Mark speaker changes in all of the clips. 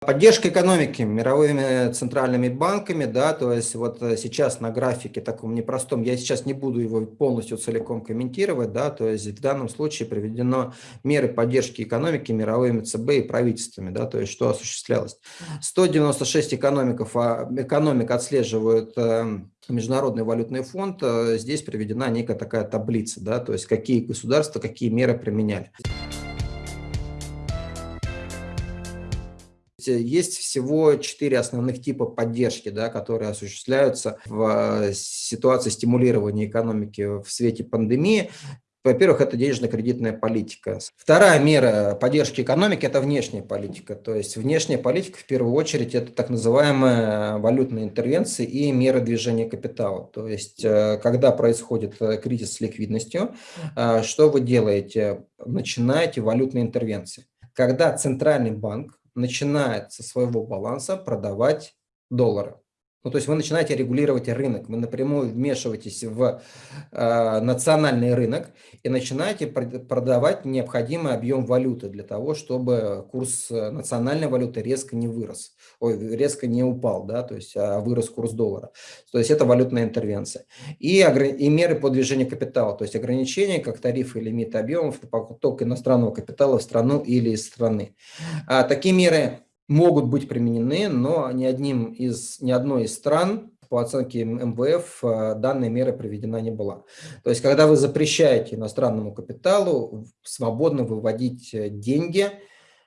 Speaker 1: Поддержка экономики мировыми центральными банками, да, то есть вот э, сейчас на графике таком непростом, я сейчас не буду его полностью целиком комментировать, да, то есть в данном случае приведено меры поддержки экономики мировыми ЦБ и правительствами, да, то есть что осуществлялось. 196 экономиков, а, экономик отслеживают э, Международный валютный фонд, э, здесь приведена некая такая таблица, да, то есть какие государства, какие меры применяли. Есть всего четыре основных типа поддержки, да, которые осуществляются в э, ситуации стимулирования экономики в свете пандемии. Во-первых, это денежно-кредитная политика. Вторая мера поддержки экономики – это внешняя политика. То есть внешняя политика, в первую очередь, это так называемые валютные интервенции и меры движения капитала. То есть э, когда происходит э, кризис с ликвидностью, что вы делаете? Начинаете валютные интервенции. Когда центральный банк начинает со своего баланса продавать доллары. Ну, то есть вы начинаете регулировать рынок, вы напрямую вмешиваетесь в э, национальный рынок и начинаете продавать необходимый объем валюты для того, чтобы курс э, национальной валюты резко не вырос, ой, резко не упал, да, то есть а вырос курс доллара. То есть это валютная интервенция. И, и меры по движению капитала, то есть ограничения, как тарифы и лимиты объемов, поток иностранного капитала в страну или из страны. А, такие меры могут быть применены, но ни, одним из, ни одной из стран по оценке МВФ э, данная мера приведена не была. То есть, когда вы запрещаете иностранному капиталу свободно выводить э, деньги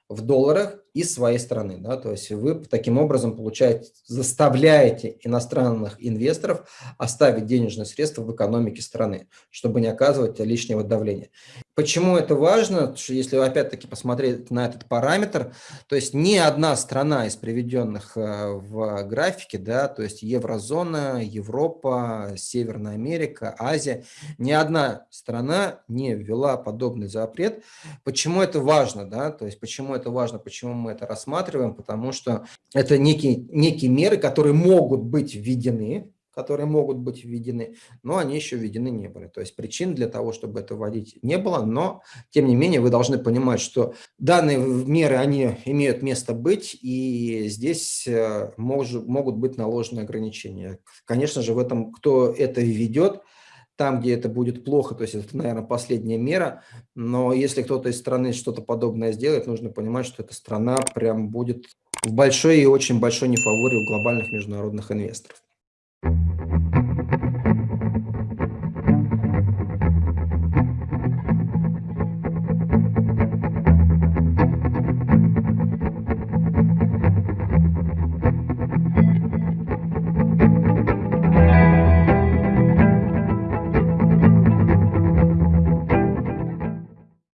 Speaker 1: в долларах из своей страны. Да? То есть вы таким образом получаете, заставляете иностранных инвесторов оставить денежные средства в экономике страны, чтобы не оказывать лишнего давления. Почему это важно? Если опять-таки посмотреть на этот параметр, то есть ни одна страна из приведенных э, в графике, да, то есть еврозона, Европа, Северная Америка, Азия, ни одна страна не ввела подобный запрет. Почему это важно? Да? То есть почему это важно? Почему мы это рассматриваем? Потому что это некие, некие меры, которые могут быть введены, которые могут быть введены, но они еще введены не были. То есть причин для того, чтобы это вводить не было, но тем не менее вы должны понимать, что данные меры, они имеют место быть, и здесь э, мож, могут быть наложены ограничения. Конечно же, в этом, кто это ведет, там, где это будет плохо, то есть это, наверное, последняя мера, но если кто-то из страны что-то подобное сделает, нужно понимать, что эта страна прям будет в большой и очень большой нефаворе у глобальных международных инвесторов.